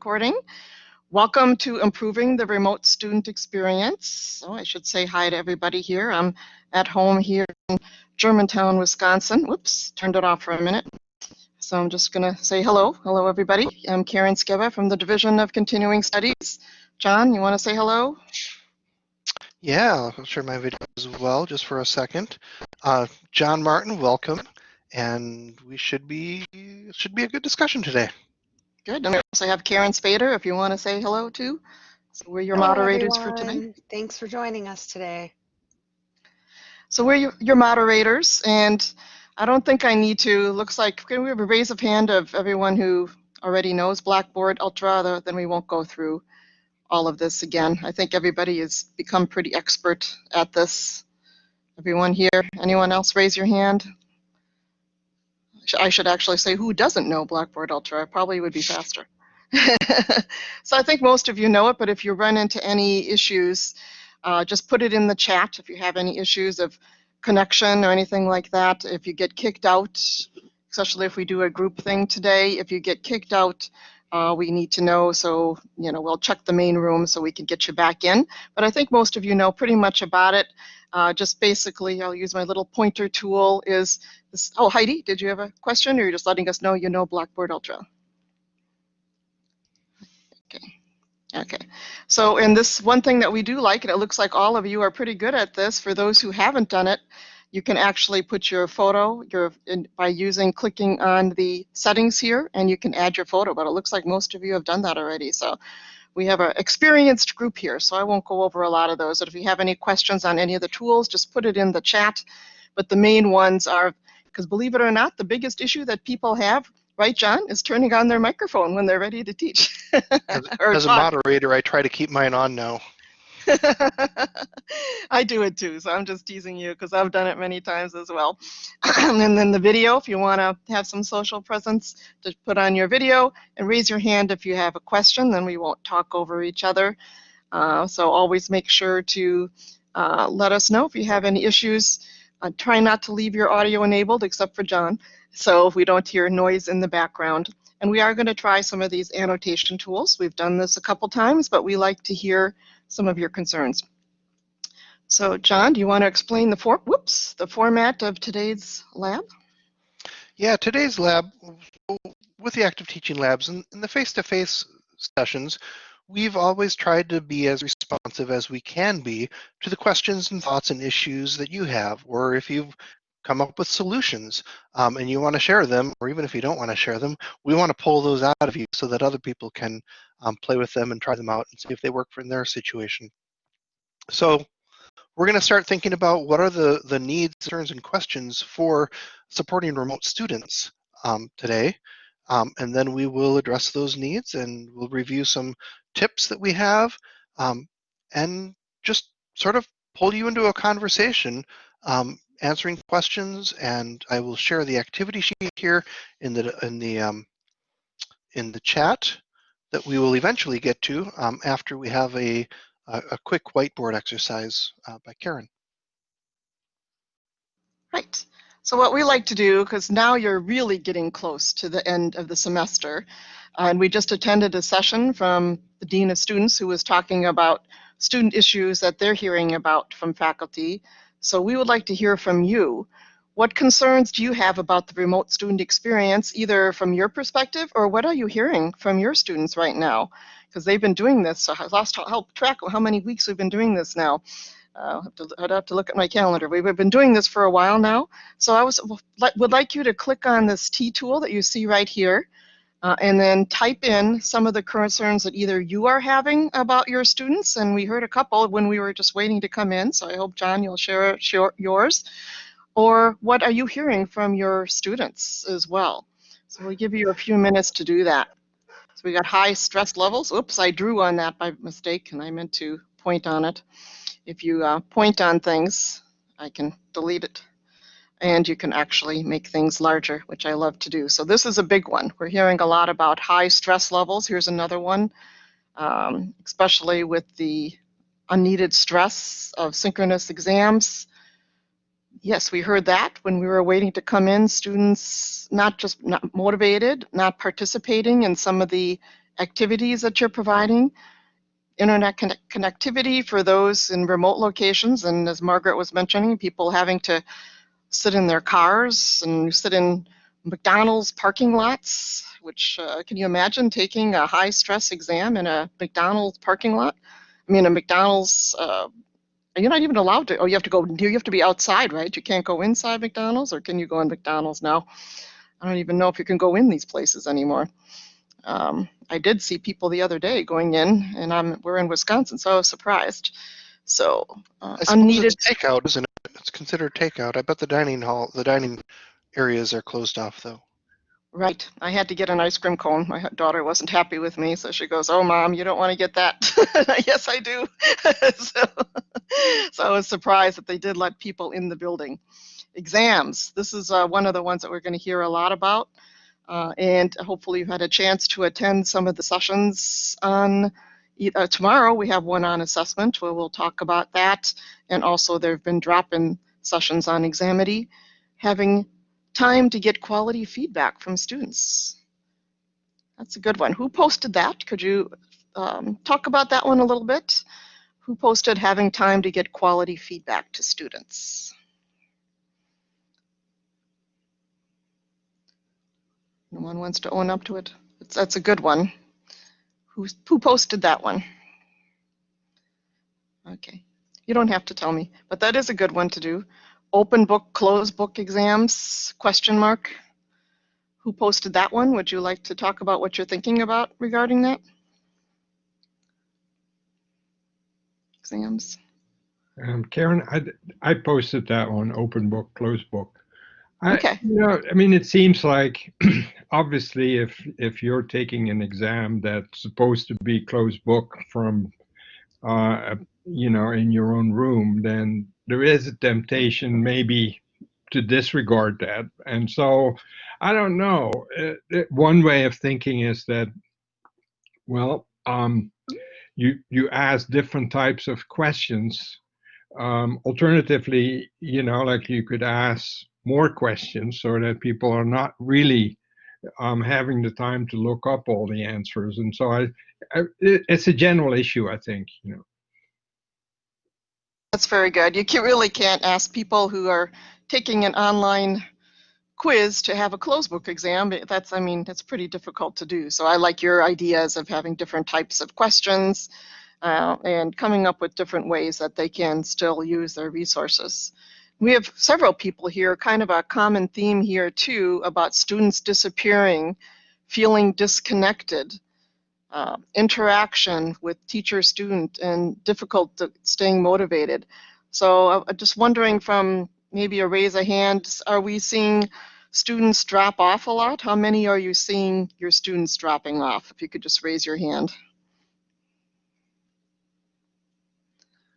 recording. Welcome to Improving the Remote Student Experience. So I should say hi to everybody here. I'm at home here in Germantown, Wisconsin. Whoops, turned it off for a minute. So I'm just going to say hello. Hello, everybody. I'm Karen Skeva from the Division of Continuing Studies. John, you want to say hello? Yeah, I'll share my video as well just for a second. Uh, John Martin, welcome. And we should be should be a good discussion today. Good. And we also have Karen Spader, if you want to say hello too. So we're your Hello, moderators for today. Thanks for joining us today. So we're your, your moderators, and I don't think I need to. Looks like can we have a raise of hand of everyone who already knows Blackboard Ultra? the- Then we won't go through all of this again. I think everybody has become pretty expert at this. Everyone here. Anyone else raise your hand? I should actually say who doesn't know Blackboard Ultra. Probably would be faster. so I think most of you know it, but if you run into any issues, uh, just put it in the chat if you have any issues of connection or anything like that. If you get kicked out, especially if we do a group thing today, if you get kicked out, uh, we need to know. So, you know, we'll check the main room so we can get you back in. But I think most of you know pretty much about it. Uh, just basically, I'll use my little pointer tool is this. Oh, Heidi, did you have a question or you're just letting us know you know Blackboard Ultra? Okay. Okay. So, and this one thing that we do like, and it looks like all of you are pretty good at this, for those who haven't done it, you can actually put your photo your in, by using clicking on the settings here, and you can add your photo. But it looks like most of you have done that already. So, we have an experienced group here, so I won't go over a lot of those. But if you have any questions on any of the tools, just put it in the chat. But the main ones are, because believe it or not, the biggest issue that people have, right, John, is turning on their microphone when they're ready to teach. As, as a moderator, I try to keep mine on now. I do it too, so I'm just teasing you because I've done it many times as well. and then the video, if you want to have some social presence, just put on your video and raise your hand if you have a question, then we won't talk over each other. Uh, so always make sure to uh, let us know if you have any issues. Uh, try not to leave your audio enabled except for John, so if we don't hear noise in the background. And we are going to try some of these annotation tools. We've done this a couple times, but we like to hear some of your concerns. So John, do you want to explain the for whoops the format of today's lab? Yeah, today's lab, with the active teaching labs and, and the face-to-face sessions, we've always tried to be as responsive as we can be to the questions and thoughts and issues that you have, or if you've come up with solutions um, and you want to share them, or even if you don't want to share them, we want to pull those out of you so that other people can um, play with them and try them out and see if they work for in their situation. So we're going to start thinking about what are the, the needs, concerns, and questions for supporting remote students um, today. Um, and then we will address those needs and we'll review some tips that we have um, and just sort of pull you into a conversation um, answering questions and I will share the activity sheet here in the in the um, in the chat that we will eventually get to um, after we have a a, a quick whiteboard exercise uh, by Karen. Right. So what we like to do, because now you're really getting close to the end of the semester, and we just attended a session from the Dean of Students who was talking about student issues that they're hearing about from faculty. So we would like to hear from you. What concerns do you have about the remote student experience, either from your perspective or what are you hearing from your students right now? Because they've been doing this, so I lost help track of how many weeks we've been doing this now. Uh, have to, I'd have to look at my calendar. We've been doing this for a while now. So I was would like you to click on this T tool that you see right here, uh, and then type in some of the concerns that either you are having about your students, and we heard a couple when we were just waiting to come in. So I hope John, you'll share, share yours, or what are you hearing from your students as well. So we'll give you a few minutes to do that. So we got high stress levels. Oops, I drew on that by mistake, and I meant to point on it. If you uh, point on things, I can delete it. And you can actually make things larger, which I love to do. So this is a big one. We're hearing a lot about high stress levels. Here's another one, um, especially with the unneeded stress of synchronous exams. Yes, we heard that when we were waiting to come in, students not just not motivated, not participating in some of the activities that you're providing, internet connect- connectivity for those in remote locations, and as Margaret was mentioning, people having to sit in their cars and sit in McDonald's parking lots, which uh, can you imagine taking a high stress exam in a McDonald's parking lot? I mean, a McDonald's, uh, you're not even allowed to, oh, you have to go, you have to be outside, right? You can't go inside McDonald's, or can you go in McDonald's now? I don't even know if you can go in these places anymore. Um, I did see people the other day going in, and I'm, we're in Wisconsin, so I was surprised. So, uh, unneeded. it's takeout, isn't it? It's considered takeout. I bet the dining hall, the dining areas are closed off though. Right. I had to get an ice cream cone. My daughter wasn't happy with me, so she goes, "Oh, mom, you don't want to get that." yes, I do. so, so I was surprised that they did let people in the building. Exams. This is uh, one of the ones that we're going to hear a lot about, uh, and hopefully you've had a chance to attend some of the sessions on. Uh, tomorrow we have one on assessment where we'll talk about that, and also there have been drop-in sessions on Examity, having time to get quality feedback from students. That's a good one. Who posted that? Could you um, talk about that one a little bit? Who posted having time to get quality feedback to students? No one wants to own up to it. It's, that's a good one. Who, who posted that one? Okay. You don't have to tell me, but that is a good one to do open book, closed book exams, question mark. Who posted that one? Would you like to talk about what you're thinking about regarding that? Exams. Um, Karen, I, I posted that one, open book, closed book. I, Okay. You know, I mean, it seems like obviously if if you're taking an exam that's supposed to be closed book from, uh, you know, in your own room, then there is a temptation maybe to disregard that. And so I don't know. It, it, one way of thinking is that, well, um, you you ask different types of questions. Um, alternatively, you know, like you could ask more questions so that people are not really um, having the time to look up all the answers. And so I, I it's a general issue, I think. You know. That's very good. You can, really can't ask people who are taking an online quiz to have a closed book exam. That's, I mean, that's pretty difficult to do. So I like your ideas of having different types of questions uh, and coming up with different ways that they can still use their resources. We have several people here, kind of a common theme here too, about students disappearing, feeling disconnected uh, interaction with teacher student and difficult staying motivated. So uh, just wondering from maybe a raise of hands, are we seeing students drop off a lot? How many are you seeing your students dropping off? If you could just raise your hand.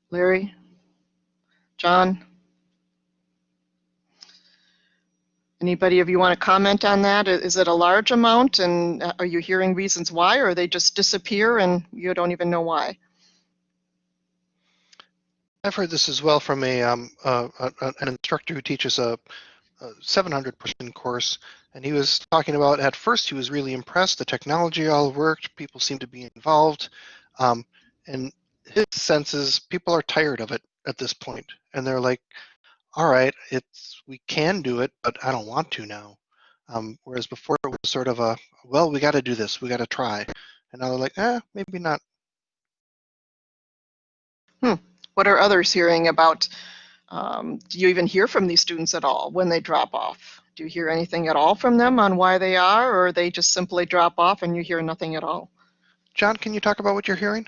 Larry? John? Anybody of you want to comment on that? Is it a large amount and uh, are you hearing reasons why or they just disappear and you don't even know why? I've heard this as well from a, um, uh, an instructor who teaches a, a 700 person course, and he was talking about at first he was really impressed. The technology all worked, people seemed to be involved, um, and his sense is people are tired of it at this point, and they're like, all right, it's we can do it, but I don't want to now. Um, whereas before it was sort of a, well, we got to do this, we got to try, and now they're like, eh, maybe not. Hmm. What are others hearing about? Um, do you even hear from these students at all when they drop off? Do you hear anything at all from them on why they are, or they just simply drop off and you hear nothing at all? John, can you talk about what you're hearing?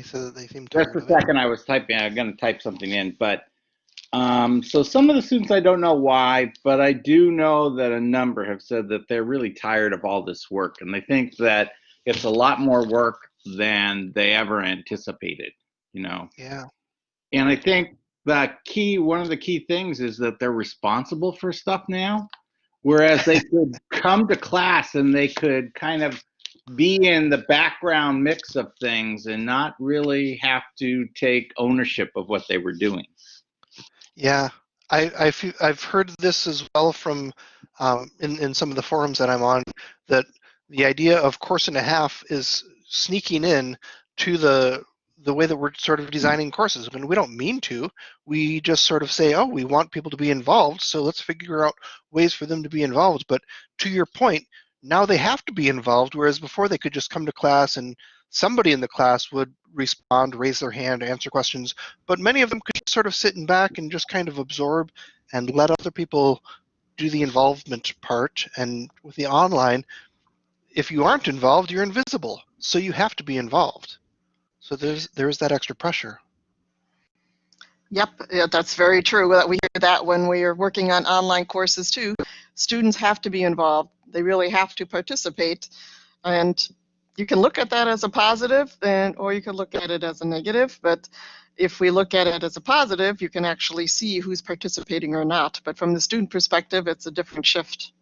That they seem tired Just a second, I was typing, I'm gonna type something in, but, um, so some of the students, I don't know why, but I do know that a number have said that they're really tired of all this work and they think that it's a lot more work than they ever anticipated, you know? Yeah. And I think the key, one of the key things is that they're responsible for stuff now. Whereas they could come to class and they could kind of be in the background mix of things and not really have to take ownership of what they were doing. Yeah, I, I fe- I've heard this as well from um, in, in some of the forums that I'm on that the idea of course and a half is sneaking in to the the way that we're sort of designing courses. I mean, we don't mean to. We just sort of say, oh, we want people to be involved, so let's figure out ways for them to be involved. But to your point, now they have to be involved, whereas before they could just come to class and somebody in the class would respond, raise their hand, answer questions, but many of them could sort of sit in back and just kind of absorb and let other people do the involvement part. And with the online, if you aren't involved, you're invisible. So you have to be involved. So there's there's that extra pressure. Yep, yeah, that's very true. That We hear that when we are working on online courses too. Students have to be involved. They really have to participate. And you can look at that as a positive and or you can look at it as a negative. But if we look at it as a positive, you can actually see who's participating or not. But from the student perspective, it's a different shift.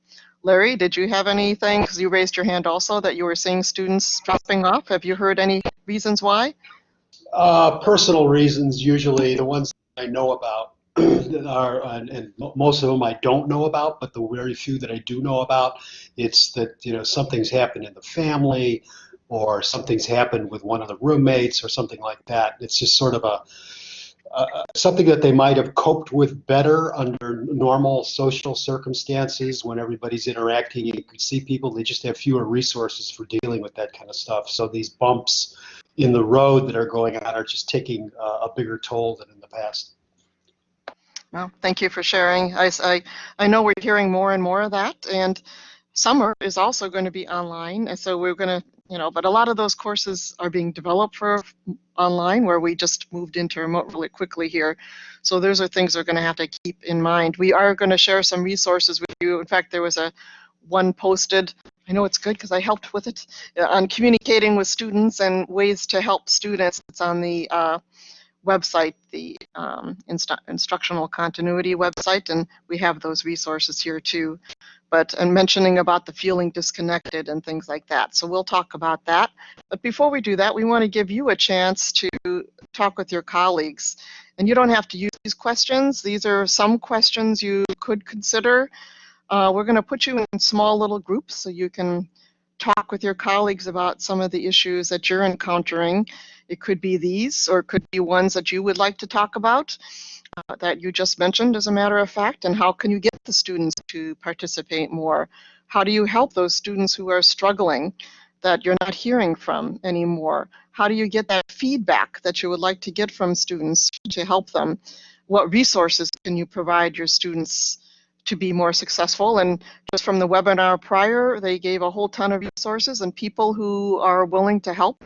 Larry, did you have anything, because you raised your hand also, that you were seeing students dropping off? Have you heard any reasons why? Uh, personal reasons, usually the ones I know about, are, and, and most of them I don't know about, but the very few that I do know about, it's that you know something's happened in the family, or something's happened with one of the roommates, or something like that. It's just sort of a uh, something that they might have coped with better under normal social circumstances when everybody's interacting. And you can see people, they just have fewer resources for dealing with that kind of stuff. So these bumps in the road that are going on are just taking uh, a bigger toll than in the past. Well, thank you for sharing. I, I, I know we're hearing more and more of that, and summer is also going to be online, and so we're going to, you know, but a lot of those courses are being developed for online where we just moved into remote really quickly here. So those are things we're going to have to keep in mind. We are going to share some resources with you. In fact, there was a one posted I know it's good because I helped with it uh, on communicating with students and ways to help students. It's on the uh, website, the um, inst instructional continuity website, and we have those resources here too. But and mentioning about the feeling disconnected and things like that. So we'll talk about that. But before we do that, we want to give you a chance to talk with your colleagues. And you don't have to use these questions. These are some questions you could consider. Uh, we're going to put you in small little groups so you can talk with your colleagues about some of the issues that you're encountering. It could be these, or it could be ones that you would like to talk about uh, that you just mentioned, as a matter of fact, and how can you get the students to participate more? How do you help those students who are struggling that you're not hearing from anymore? How do you get that feedback that you would like to get from students to help them? What resources can you provide your students to be more successful. And just from the webinar prior, they gave a whole ton of resources and people who are willing to help.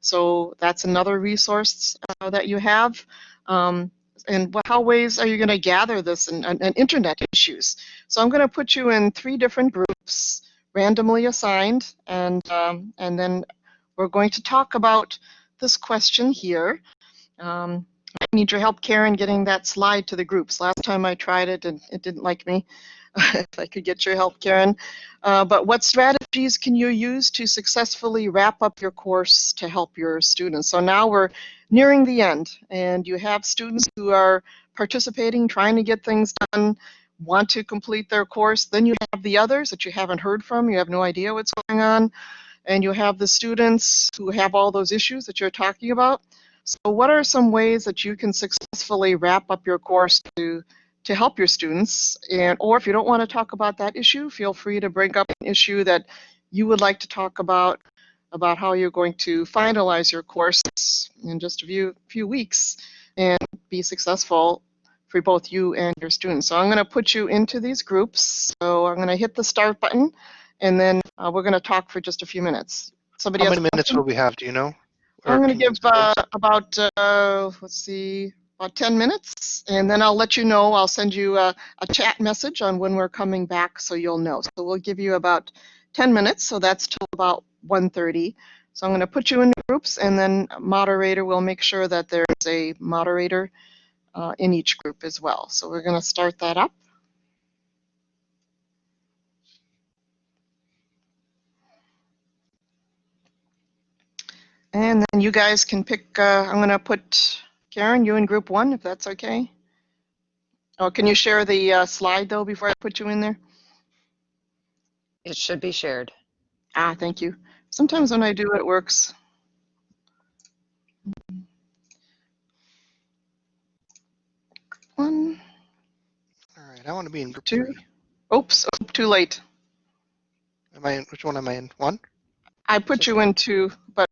So that's another resource uh, that you have. Um, and how ways are you going to gather this and, and, and, internet issues? So I'm going to put you in three different groups, randomly assigned, and um, and then we're going to talk about this question here. Um, need your help, Karen, getting that slide to the groups. Last time I tried it and it didn't like me. if I could get your help, Karen. Uh, but what strategies can you use to successfully wrap up your course to help your students? So now we're nearing the end and you have students who are participating, trying to get things done, want to complete their course. Then you have the others that you haven't heard from, you have no idea what's going on. And you have the students who have all those issues that you're talking about. So what are some ways that you can successfully wrap up your course to to help your students? And or if you don't want to talk about that issue, feel free to bring up an issue that you would like to talk about about how you're going to finalize your course in just a few few weeks and be successful for both you and your students. So I'm going to put you into these groups. So I'm going to hit the start button and then uh, we're going to talk for just a few minutes. Somebody How many minutes will we have? Do you know? I'm going to give uh, about, uh, let's see, about 10 minutes, and then I'll let you know. I'll send you a, a, chat message on when we're coming back so you'll know. So we'll give you about 10 minutes, so that's till about 1.30. So I'm going to put you in groups, and then moderator will make sure that there's a moderator uh, in each group as well. So we're going to start that up. And then you guys can pick, uh, I'm going to put Karen, you in group one, if that's okay. Oh, can you share the uh, slide though before I put you in there? It should be shared. Ah, thank you. Sometimes when I do, it works. One, All right, I want to be in group Two. three. oops, oh, too late. Am I in, which one am I in? One? I put you into, but